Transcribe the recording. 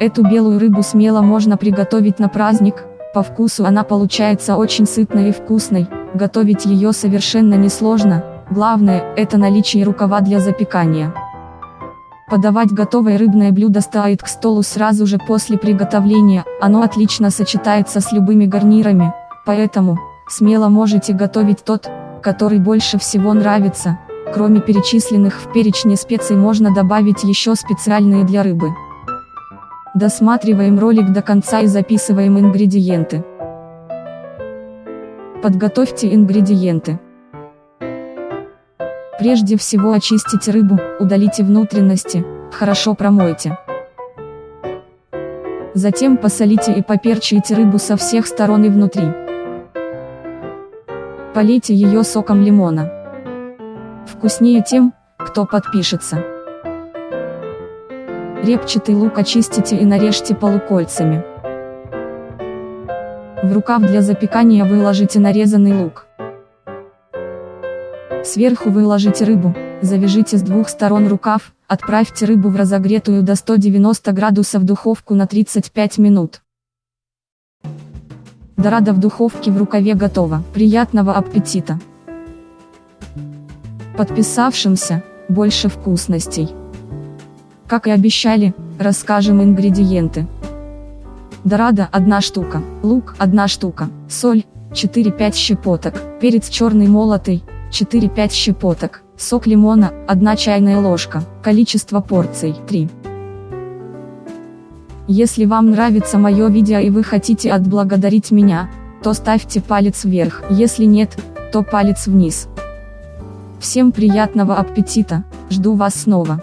Эту белую рыбу смело можно приготовить на праздник, по вкусу она получается очень сытной и вкусной, готовить ее совершенно несложно, главное, это наличие рукава для запекания. Подавать готовое рыбное блюдо стоит к столу сразу же после приготовления, оно отлично сочетается с любыми гарнирами, поэтому, смело можете готовить тот, который больше всего нравится, кроме перечисленных в перечне специй можно добавить еще специальные для рыбы. Досматриваем ролик до конца и записываем ингредиенты. Подготовьте ингредиенты. Прежде всего очистите рыбу, удалите внутренности, хорошо промойте. Затем посолите и поперчите рыбу со всех сторон и внутри. Полейте ее соком лимона. Вкуснее тем, кто подпишется. Репчатый лук очистите и нарежьте полукольцами. В рукав для запекания выложите нарезанный лук. Сверху выложите рыбу, завяжите с двух сторон рукав, отправьте рыбу в разогретую до 190 градусов духовку на 35 минут. Дорада в духовке в рукаве готова. Приятного аппетита! Подписавшимся, больше вкусностей. Как и обещали, расскажем ингредиенты. Дорада 1 штука, лук 1 штука, соль 4-5 щепоток, перец черный молотый 4-5 щепоток, сок лимона 1 чайная ложка, количество порций 3. Если вам нравится мое видео и вы хотите отблагодарить меня, то ставьте палец вверх, если нет, то палец вниз. Всем приятного аппетита, жду вас снова.